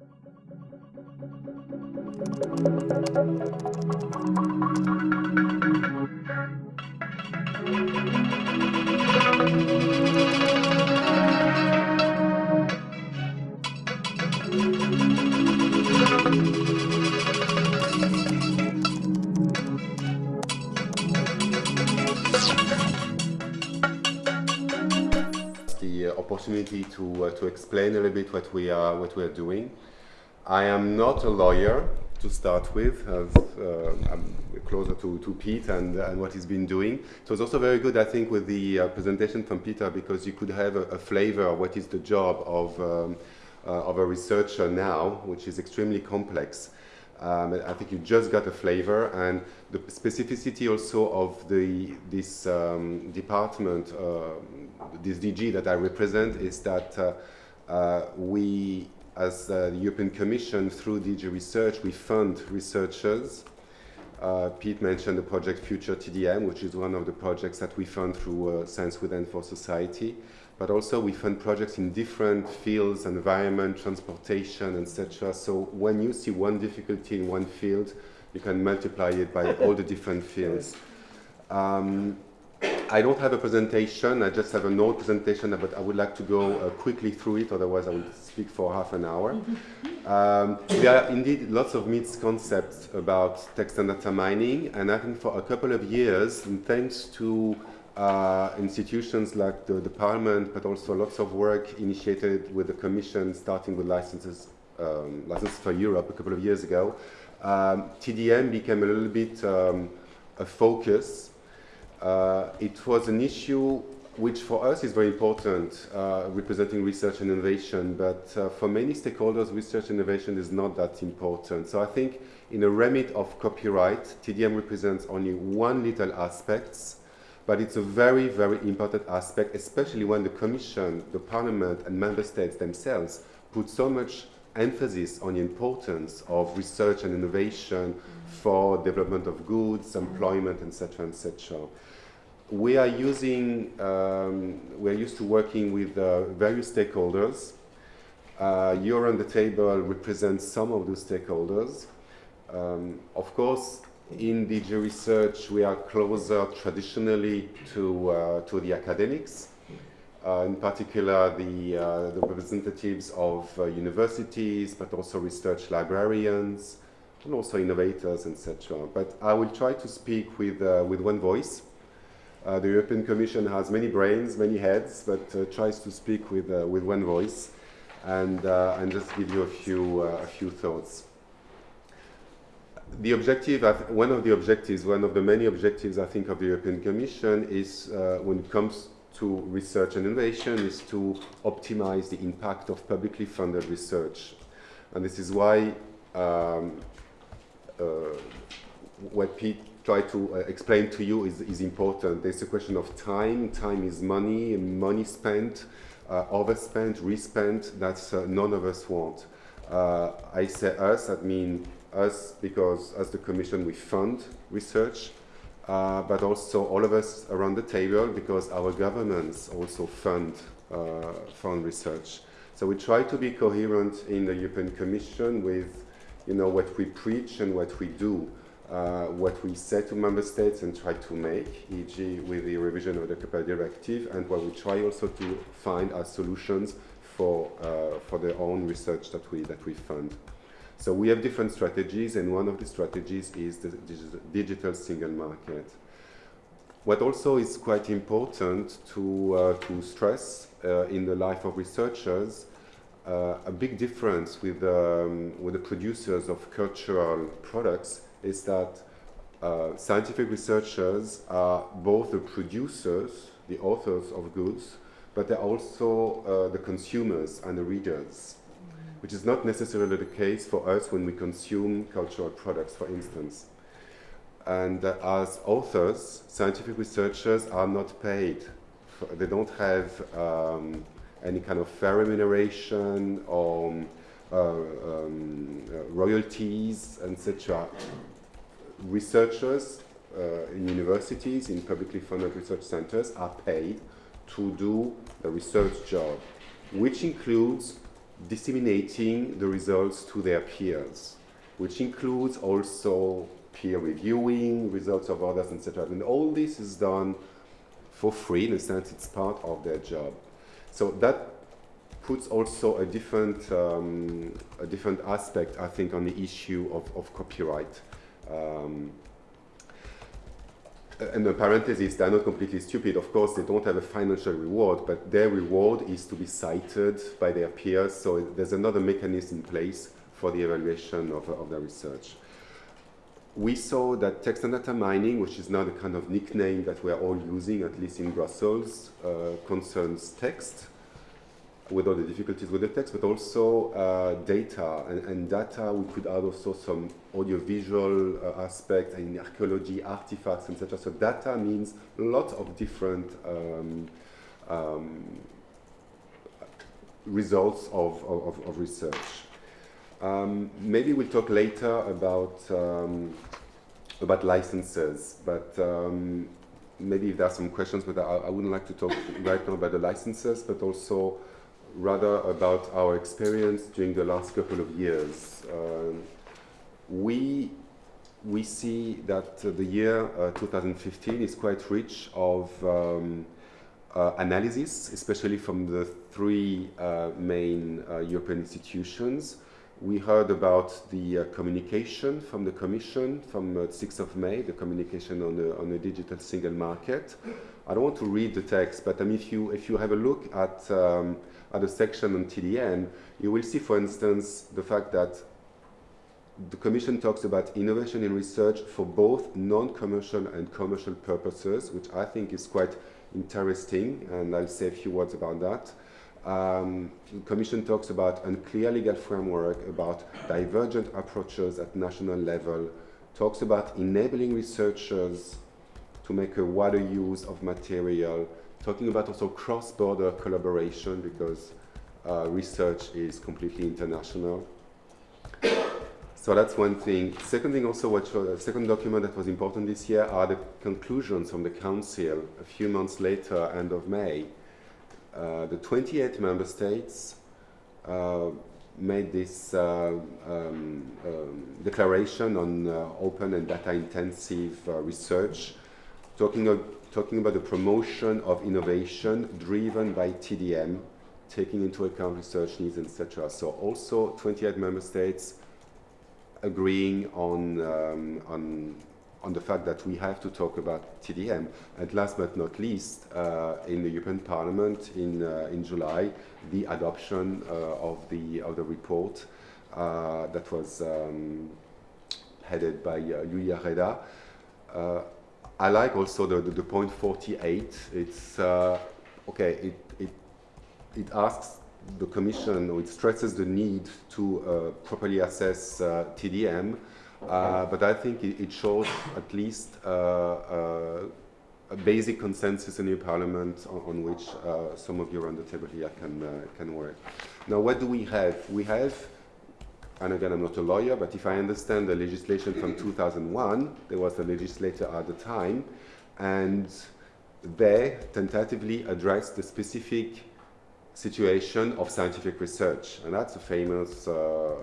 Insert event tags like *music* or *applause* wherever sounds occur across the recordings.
Thank you. Opportunity to, uh, to explain a little bit what we are, what we are doing. I am not a lawyer to start with, as uh, I'm closer to, to Pete and, and what he's been doing. So it's also very good, I think, with the uh, presentation from Peter because you could have a, a flavor of what is the job of, um, uh, of a researcher now, which is extremely complex. Um, I think you just got a flavor and the specificity also of the, this um, department, uh, this DG that I represent is that uh, uh, we, as the European Commission, through DG Research, we fund researchers. Uh, Pete mentioned the project Future TDM, which is one of the projects that we fund through uh, Science with and for Society but also we fund projects in different fields, environment, transportation, etc. So when you see one difficulty in one field, you can multiply it by all the different fields. Um, I don't have a presentation, I just have a note presentation, but I would like to go uh, quickly through it, otherwise I will speak for half an hour. *laughs* Um, there are indeed lots of misconceptions about text and data mining, and I think for a couple of years, thanks to uh, institutions like the, the, Parliament, but also lots of work initiated with the Commission, starting with licenses, um, licenses for Europe a couple of years ago. Um, TDM became a little bit um, a focus. Uh, it was an issue which for us is very important, uh, representing research and innovation, but uh, for many stakeholders, research and innovation is not that important. So I think in a remit of copyright, TDM represents only one little aspect but it's a very, very important aspect, especially when the Commission, the Parliament and Member States themselves put so much emphasis on the importance of research and innovation for development of goods, employment, etc., etc. We are using, um, we are used to working with uh, various stakeholders. Uh, You're on the table represents some of those stakeholders. Um, of course, in DG research, we are closer traditionally to, uh, to the academics, uh, in particular the, uh, the representatives of uh, universities, but also research librarians, and also innovators, etc. But I will try to speak with, uh, with one voice. Uh, the European Commission has many brains, many heads, but tries to speak with, with one voice and, and just give you a few, a few thoughts the objective, one of the objectives, one of the many objectives I think of the European Commission is uh, when it comes to research and innovation is to optimize the impact of publicly funded research. And this is why um, uh, what Pete tried to uh, explain to you is, is important. There's a question of time. Time is money, money spent, uh, overspent, respent, that's uh, none of us want. Uh, I say us, that means us because as the Commission we fund research, uh, but also all of us around the table because our governments also fund, uh, fund research. So we try to be coherent in the European Commission with you know, what we preach and what we do, uh, what we say to member states and try to make, e.g. with the revision of the Copyright Directive, and what we try also to find as solutions for, uh, for their own research that we, that we fund. So we have different strategies, and one of the strategies is the digital single market. What also is quite important to, uh, to stress uh, in the life of researchers, uh, a big difference with, um, with the producers of cultural products is that uh, scientific researchers are both the producers, the authors of goods, but they're also uh, the consumers and the readers which is not necessarily the case for us when we consume cultural products, for instance. And uh, as authors, scientific researchers are not paid. They don't have um, any kind of fair remuneration or uh, um, uh, royalties, etc. Researchers uh, in universities, in publicly funded research centers, are paid to do the research job, which includes disseminating the results to their peers, which includes also peer reviewing results of others, etc. And all this is done for free, in a sense it's part of their job. So that puts also a different, um, a different aspect, I think, on the issue of, of copyright. Um, and the parenthesis, they're not completely stupid. Of course, they don't have a financial reward, but their reward is to be cited by their peers. So there's another mechanism in place for the evaluation of, of their research. We saw that text and data mining, which is now the kind of nickname that we're all using, at least in Brussels, uh, concerns text, with all the difficulties with the text, but also uh, data. And, and, data, we could add also some audiovisual uh, aspects in archaeology, artifacts, etc. So data means a lot of different um, um, results of, of, of research. Um, maybe we'll talk later about um, about licenses, but um, maybe if there are some questions, but I, I wouldn't like to talk *laughs* right now about the licenses, but also rather about our experience during the last couple of years. Um, we, we see that the year uh, 2015 is quite rich of um, uh, analysis, especially from the three uh, main uh, European institutions. We heard about the uh, communication from the Commission from 6th of May, the communication on the, on the digital single market. I don't want to read the text, but mean, if you, if you have a look at um, at a section on TDM, you will see, for instance, the fact that the Commission talks about innovation in research for both non-commercial and commercial purposes, which I think is quite interesting, and I'll say a few words about that. Um, the Commission talks about unclear legal framework, about divergent approaches at national level, talks about enabling researchers to make a wider use of material, talking about also cross-border collaboration because uh, research is completely international. So that's one thing. Second thing also, the uh, second document that was important this year are the conclusions from the Council a few months later, end of May. Uh, the 28 member states uh, made this uh, um, um, declaration on uh, open and data-intensive uh, research, talking talking about the promotion of innovation driven by TDM, taking into account research needs, etc. So also 28 member states agreeing on, um, on, on the fact that we have to talk about TDM. And last but not least, uh, in the European Parliament in, uh, in July, the adoption uh, of, the, of the report uh, that was um, headed by uh, Julia Reda. Uh, I like also the, the, the point 48. It's, okay, it, it, it asks the Commission, or it stresses the need to properly assess TDM, uh, but I think it, it, shows at least uh, uh, a basic consensus in your Parliament on, on which some of you around the table here can, can work. Now, what do we have? We have and again, I'm not a lawyer, but if I understand the legislation from 2001, there was a legislator at the time, and they tentatively addressed the specific situation of scientific research, and that's a famous uh,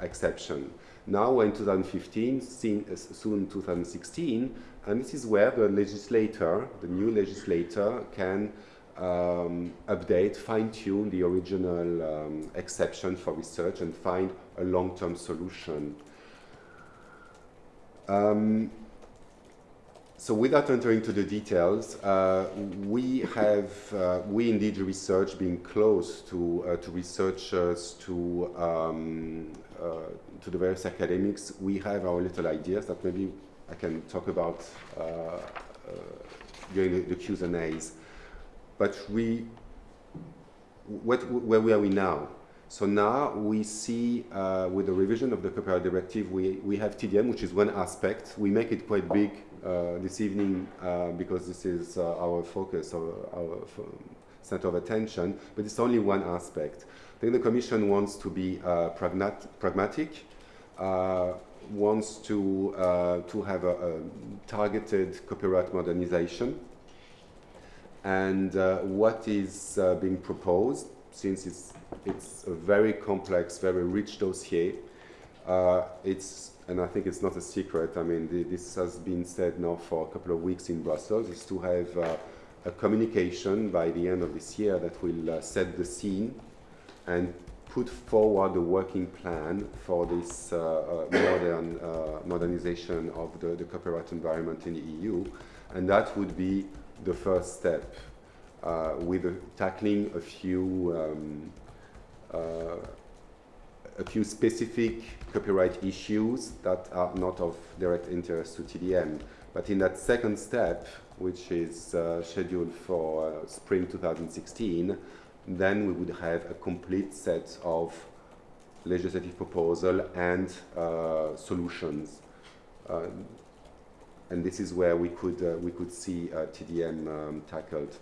exception. Now in 2015, soon 2016, and this is where the legislator, the new legislator, can um, update, fine-tune the original um, exception for research and find a long-term solution. Um, so without entering into the details, uh, we have, uh, we indeed research being close to, uh, to researchers, to, um, uh, to the various academics, we have our little ideas that maybe I can talk about uh, uh, during the, the Q's and A's. But we, what, where are we now? So now we see uh, with the revision of the copyright directive, we, we have TDM, which is one aspect. We make it quite big uh, this evening uh, because this is uh, our focus, our, our center of attention, but it's only one aspect. Think the Commission wants to be uh, pragmatic, uh, wants to, to have a, a targeted copyright modernization, and what is being proposed since it's, it's a very complex, very rich dossier, uh, it's, and I think it's not a secret, I mean, this has been said now for a couple of weeks in Brussels, is to have uh, a communication by the end of this year that will uh, set the scene and put forward a working plan for this uh, uh, modern uh, modernization of the, the, copyright environment in the EU. And that would be the first step with tackling a few um, a few specific copyright issues that are not of direct interest to TDM. But in that second step, which is uh, scheduled for uh, spring 2016, then we would have a complete set of legislative proposal and uh, solutions. Uh, and this is where we could, uh, we could see uh, TDM um, tackled.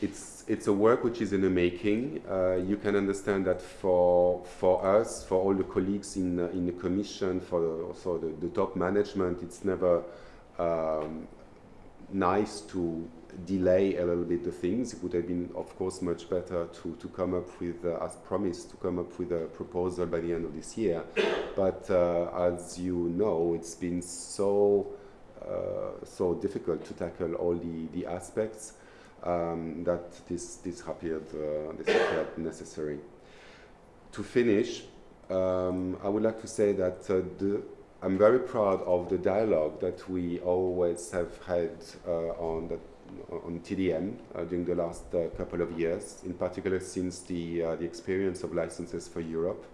It's, it's a work which is in the making. Uh, you can understand that for, for us, for all the colleagues in, in the commission, for also the, the top management, it's never um, nice to delay a little bit the things. It would have been, of course, much better to, to come up with, uh, as promised, to come up with a proposal by the end of this year. But uh, as you know, it's been so, uh, so difficult to tackle all the, the aspects um, that this, this, appeared, uh, this appeared necessary. To finish, um, I would like to say that uh, the I'm very proud of the dialogue that we always have had uh, on, the, on TDM uh, during the last uh, couple of years, in particular since the, uh, the experience of licenses for Europe.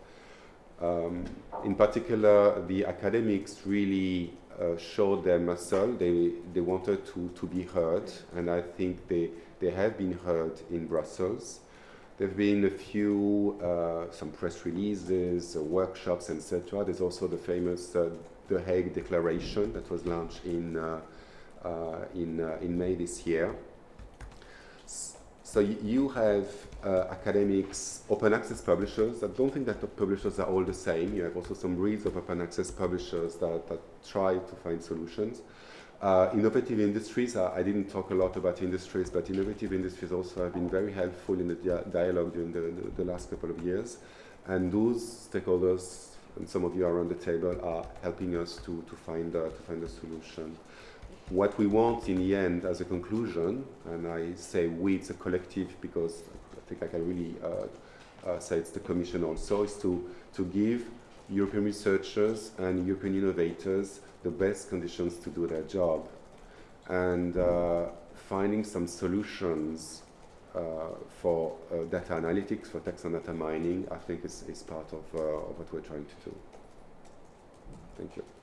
Um, in particular, the academics really uh, showed their muscle. They, they wanted to, to be heard, and I think they, they have been heard in Brussels. There have been a few, uh, some press releases, uh, workshops, etc. There's also the famous The Hague Declaration that was launched in, in, uh, in May this year. So you have academics, open access publishers. I don't think that the publishers are all the same. You have also some breeds of open access publishers that, that try to find solutions. Uh, innovative industries, uh, I didn't talk a lot about industries, but innovative industries also have been very helpful in the dia dialogue during the, the, the, last couple of years. And those stakeholders, and some of you are on the table, are helping us to, to, find, uh, to find a solution. What we want in the end as a conclusion, and I say we, it's a collective because I think I can really uh, uh, say it's the Commission also, is to, to give European researchers and European innovators the best conditions to do their job and uh, finding some solutions uh, for uh, data analytics, for text and data mining, I think is, is part of, uh, of what we're trying to do. Thank you.